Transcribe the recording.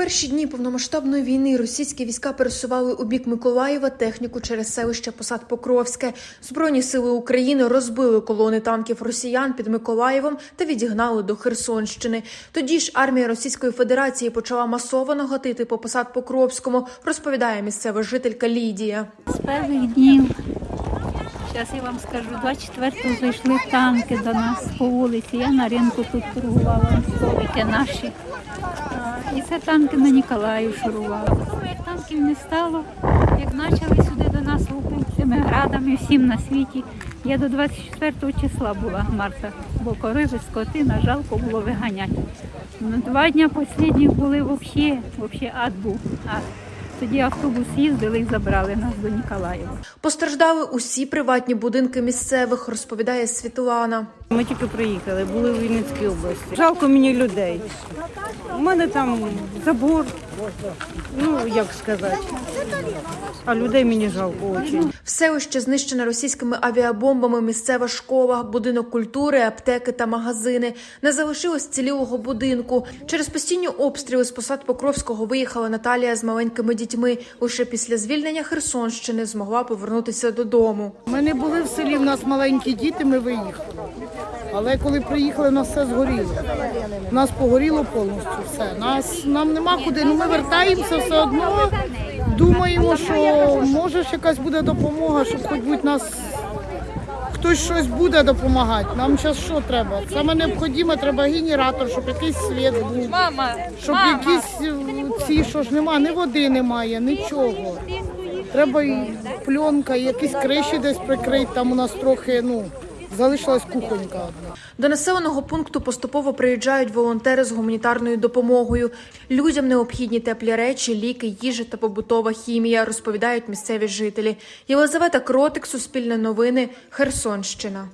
перші дні повномасштабної війни російські війська пересували у бік Миколаєва техніку через селище Посад Покровське. Збройні сили України розбили колони танків росіян під Миколаєвом та відігнали до Херсонщини. Тоді ж армія Російської Федерації почала масово нагатити по Посад Покровському, розповідає місцева жителька Лідія. З перших днів, зараз я вам скажу, 24-го зайшли танки до нас по вулиці. Я на ринку тут торгувала, столики наші. І це танки на Ніколаїв шурували. Танків не стало, як почали сюди до нас лупити цими градами всім на світі. Я до 24 числа була марта, бо кориви, скотина, жалко було виганяти. Ну, два дні останніх були взагалі, взагалі ад був. Ад. Тоді автобус їздили і забрали нас до Ніколаєва. Постраждали усі приватні будинки місцевих, розповідає Світлана. Ми тільки приїхали, були в Вінницькій області. Жалко мені людей. У мене там забор, ну як сказати. А людей мені жалко дуже. Селище знищене російськими авіабомбами, місцева школа, будинок культури, аптеки та магазини. Не залишилось цілілого будинку. Через постійні обстріли з посад Покровського виїхала Наталія з маленькими дітьми. Лише після звільнення Херсонщини змогла повернутися додому. Ми не були в селі, в нас маленькі діти, ми виїхали. Але коли приїхали, у нас все згоріло. У нас погоріло повністю все. Нас, нам нема куди, ну ми вертаємося все одно. Думаємо, що може ж якась буде допомога, щоб хоч будь нас хтось щось буде допомагати. Нам зараз що треба? Саме необхідне, треба генератор, щоб якийсь світ був. щоб якісь е, ці, що ж нема, ні води немає, нічого. Треба і пленка, і якісь криші десь прикрити. Там у нас трохи ну залишилась кухонька одна. До населеного пункту поступово приїжджають волонтери з гуманітарною допомогою. Людям необхідні теплі речі, ліки, їжа та побутова хімія, розповідають місцеві жителі. Єлизавета Кротик, Суспільне новини, Херсонщина.